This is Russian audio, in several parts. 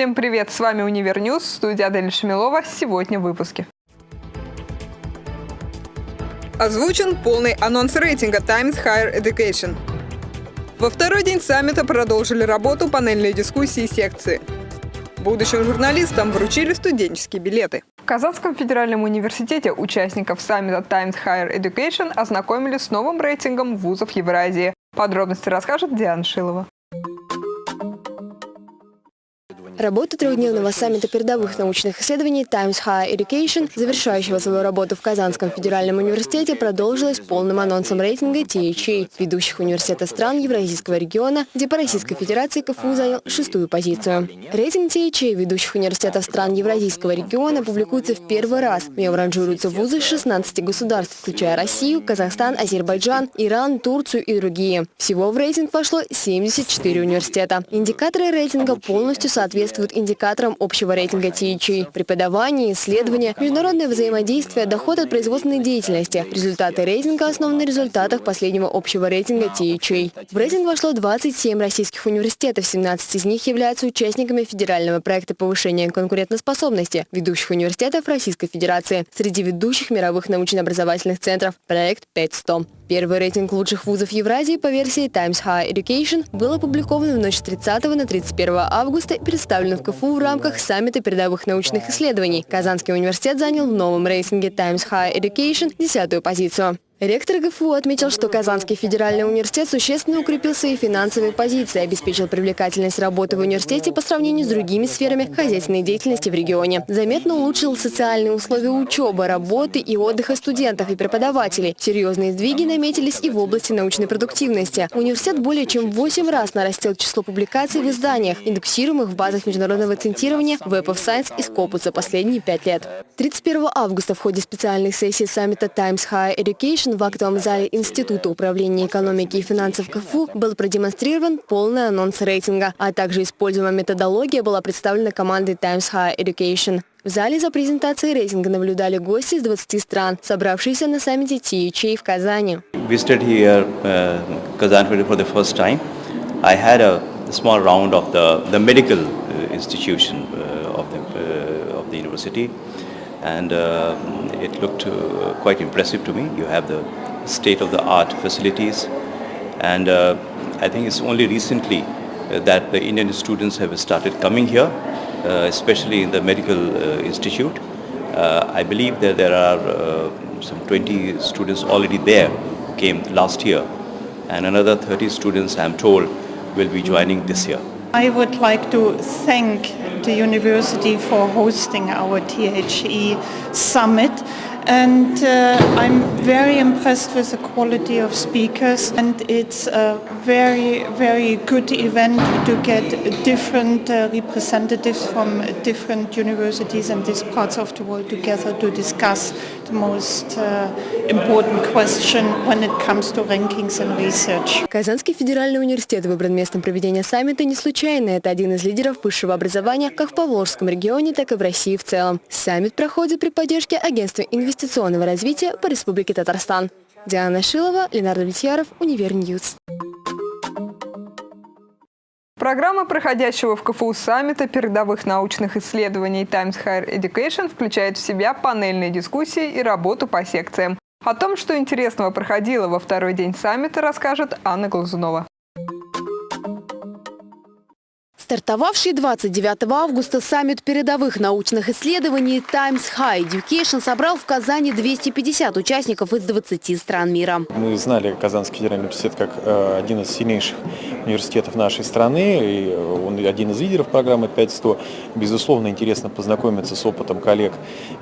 Всем привет, с вами Univer News, студия Адель Шамилова. Сегодня в выпуске. Озвучен полный анонс рейтинга Times Higher Education. Во второй день саммита продолжили работу панельные дискуссии и секции. Будущим журналистам вручили студенческие билеты. В Казанском федеральном университете участников саммита Times Higher Education ознакомили с новым рейтингом вузов Евразии. Подробности расскажет Диана Шилова. Работа трехдневного саммита передовых научных исследований Times Higher Education, завершающего свою работу в Казанском федеральном университете, продолжилась полным анонсом рейтинга THA, ведущих университетов стран Евразийского региона, где по Российской Федерации КФУ занял шестую позицию. Рейтинг THA ведущих университетов стран Евразийского региона публикуется в первый раз. В нем ранжируются вузы 16 государств, включая Россию, Казахстан, Азербайджан, Иран, Турцию и другие. Всего в рейтинг вошло 74 университета. Индикаторы рейтинга полностью соответствуют соответствуют индикаторам общего рейтинга THE. Преподавание, исследования, международное взаимодействие, доход от производственной деятельности. Результаты рейтинга основаны на результатах последнего общего рейтинга THE. В рейтинг вошло 27 российских университетов, 17 из них являются участниками федерального проекта повышения конкурентоспособности ведущих университетов Российской Федерации. Среди ведущих мировых научно-образовательных центров – проект 5100. Первый рейтинг лучших вузов Евразии по версии Times High Education был опубликован в ночь с 30 на 31 августа и представлен в КФУ в рамках саммита передовых научных исследований. Казанский университет занял в новом рейтинге Times High Education десятую позицию. Ректор ГФУ отметил, что Казанский федеральный университет существенно укрепил свои финансовые позиции, обеспечил привлекательность работы в университете по сравнению с другими сферами хозяйственной деятельности в регионе. Заметно улучшил социальные условия учебы, работы и отдыха студентов и преподавателей. Серьезные сдвиги наметились и в области научной продуктивности. Университет более чем в 8 раз нарастил число публикаций в изданиях, индексируемых в базах международного центирования Web of Science и Scopus за последние пять лет. 31 августа в ходе специальных сессий саммита Times High Education в актовом зале Института управления экономики и финансов КФУ был продемонстрирован полный анонс рейтинга, а также используемая методология была представлена командой Times Higher Education. В зале за презентацией рейтинга наблюдали гости из 20 стран, собравшиеся на саммите THA в Казани. Uh, uh, uh, and it looked uh, quite impressive to me. You have the state-of-the-art facilities and uh, I think it's only recently uh, that the Indian students have started coming here, uh, especially in the medical uh, institute. I believe that there are some 20 students already there who came last year and another 30 students I'm told will be joining this year. I would like to thank the university for hosting our THE summit. And uh, I'm very impressed with the quality of speakers and it's a very very good event to get different uh, representatives from different universities and these parts of the world together to discuss Казанский федеральный университет выбран местом проведения саммита не случайно. Это один из лидеров высшего образования как в Поволжском регионе, так и в России в целом. Саммит проходит при поддержке Агентства инвестиционного развития по Республике Татарстан. Диана Шилова, Ленар Давлетьяров, Univer News. Программа проходящего в КФУ саммита передовых научных исследований Times Higher Education включает в себя панельные дискуссии и работу по секциям. О том, что интересного проходило во второй день саммита, расскажет Анна Глазунова. Стартовавший 29 августа саммит передовых научных исследований Times High Education собрал в Казани 250 участников из 20 стран мира. Мы знали Казанский федеральный университет как э, один из сильнейших университетов нашей страны, и он один из лидеров программы 5100. Безусловно, интересно познакомиться с опытом коллег,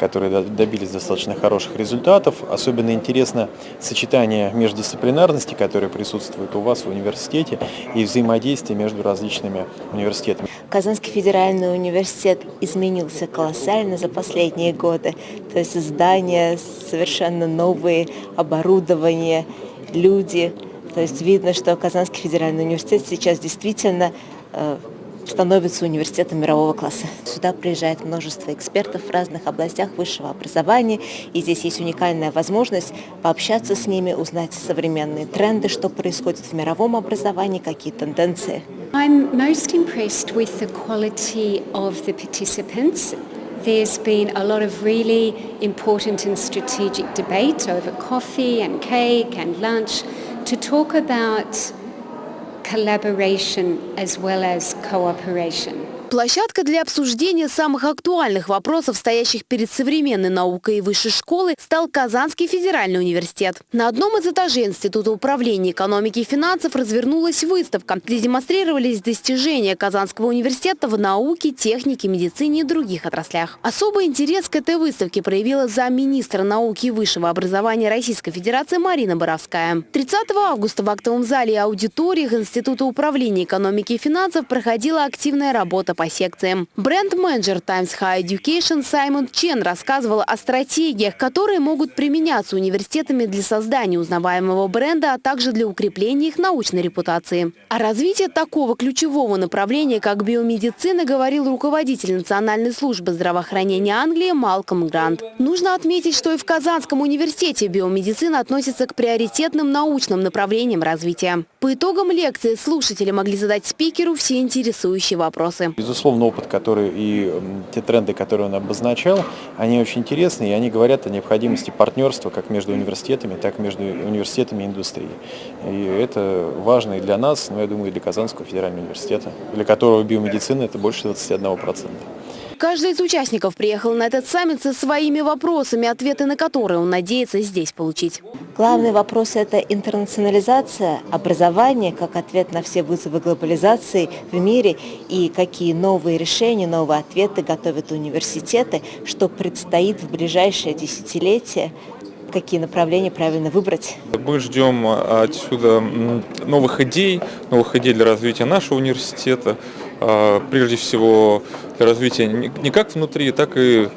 которые добились достаточно хороших результатов. Особенно интересно сочетание междисциплинарности, которое присутствует у вас в университете, и взаимодействие между различными университетами университетом. Казанский федеральный университет изменился колоссально за последние годы. То есть здания совершенно новые, оборудование, люди. То есть видно, что Казанский федеральный университет сейчас действительно э, становится университетом мирового класса. Сюда приезжает множество экспертов в разных областях высшего образования, и здесь есть уникальная возможность пообщаться с ними, узнать современные тренды, что происходит в мировом образовании, какие тенденции. I'm most impressed with the quality of the participants. There's been a lot of really important and strategic debate over coffee and cake and lunch to talk about collaboration as well as cooperation. Площадка для обсуждения самых актуальных вопросов, стоящих перед современной наукой и высшей школы, стал Казанский федеральный университет. На одном из этажей Института управления экономики и финансов развернулась выставка, где демонстрировались достижения Казанского университета в науке, технике, медицине и других отраслях. Особый интерес к этой выставке проявила замминистра науки и высшего образования Российской Федерации Марина Боровская. 30 августа в актовом зале и аудиториях Института управления экономики и финансов проходила активная работа по секциям. Бренд-менеджер Times High Education Саймон Чен рассказывал о стратегиях, которые могут применяться университетами для создания узнаваемого бренда, а также для укрепления их научной репутации. О развитии такого ключевого направления, как биомедицина, говорил руководитель Национальной службы здравоохранения Англии Малком Грант. Нужно отметить, что и в Казанском университете биомедицина относится к приоритетным научным направлениям развития. По итогам лекции слушатели могли задать спикеру все интересующие вопросы безусловно, опыт, который и те тренды, которые он обозначал, они очень интересны, и они говорят о необходимости партнерства как между университетами, так и между университетами и индустрией. И это важно и для нас, но я думаю, и для Казанского федерального университета, для которого биомедицина это больше 21%. Каждый из участников приехал на этот саммит со своими вопросами, ответы на которые он надеется здесь получить. Главный вопрос – это интернационализация образования как ответ на все вызовы глобализации в мире и какие новые решения, новые ответы готовят университеты, что предстоит в ближайшее десятилетие какие направления правильно выбрать. Мы ждем отсюда новых идей, новых идей для развития нашего университета, а, прежде всего развития не как внутри, так и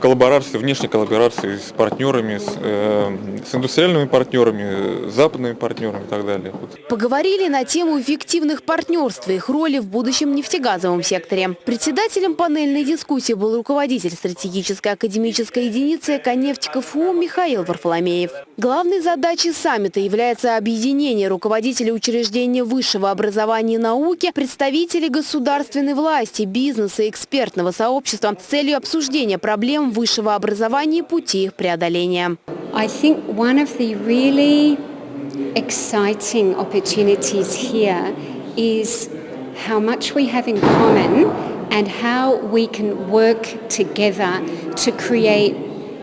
коллаборации, внешней коллаборации с партнерами, с, э, с индустриальными партнерами, западными партнерами и так далее. Поговорили на тему эффективных партнерств и их роли в будущем нефтегазовом секторе. Председателем панельной дискуссии был руководитель стратегической академической единицы «Эконефть КФУ» Михаил Варфоломеев. Главной задачей саммита является объединение руководителей учреждения высшего образования и науки, представителей государственной власти, бизнеса и экспертного сообщества с целью обсуждения проблем высшего образования и пути их преодоления. I think one of the really exciting opportunities here is how much we have in common and how we can work together to create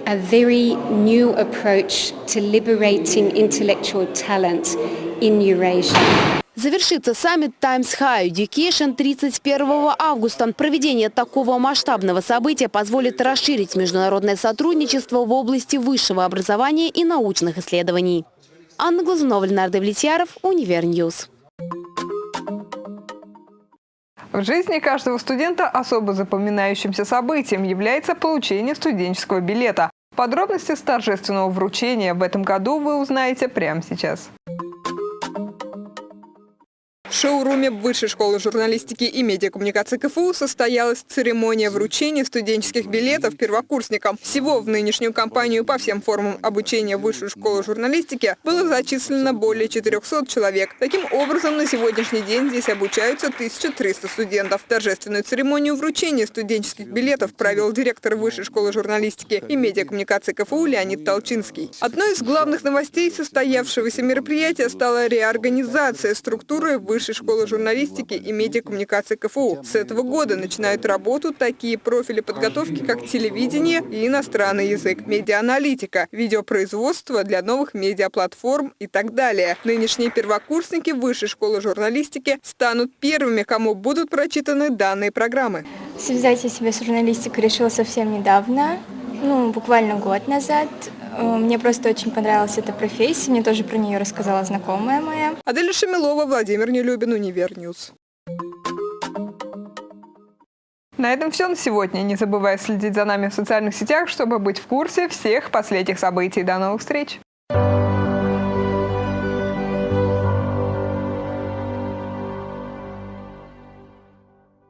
a very new approach to liberating intellectual talent in Eurasia. Завершится саммит Times High Education 31 августа. Проведение такого масштабного события позволит расширить международное сотрудничество в области высшего образования и научных исследований. Анна Глазунова, Ленар Давлетьяров, Univer News. В жизни каждого студента особо запоминающимся событием является получение студенческого билета. Подробности с торжественного вручения в этом году вы узнаете прямо сейчас. Шоуруме Высшей школы журналистики и медиакоммуникации КФУ состоялась церемония вручения студенческих билетов первокурсникам. Всего в нынешнюю кампанию по всем формам обучения в Высшую школу журналистики было зачислено более 400 человек. Таким образом, на сегодняшний день здесь обучаются 1300 студентов. Торжественную церемонию вручения студенческих билетов провел директор Высшей школы журналистики и медиакоммуникации КФУ Леонид Толчинский. Одной из главных новостей состоявшегося мероприятия стала реорганизация структуры Высшей Высшей школы журналистики и медиакоммуникации КФУ. С этого года начинают работу такие профили подготовки, как телевидение и иностранный язык, медиааналитика, видеопроизводство для новых медиаплатформ и так далее. Нынешние первокурсники Высшей школы журналистики станут первыми, кому будут прочитаны данные программы. Связать я себя с журналистикой решила совсем недавно, ну, буквально год назад. Э, мне просто очень понравилась эта профессия, мне тоже про нее рассказала знакомая моя. Аделя Шамилова, Владимир Нелюбин, Univer News. На этом все на сегодня. Не забывай следить за нами в социальных сетях, чтобы быть в курсе всех последних событий. До новых встреч!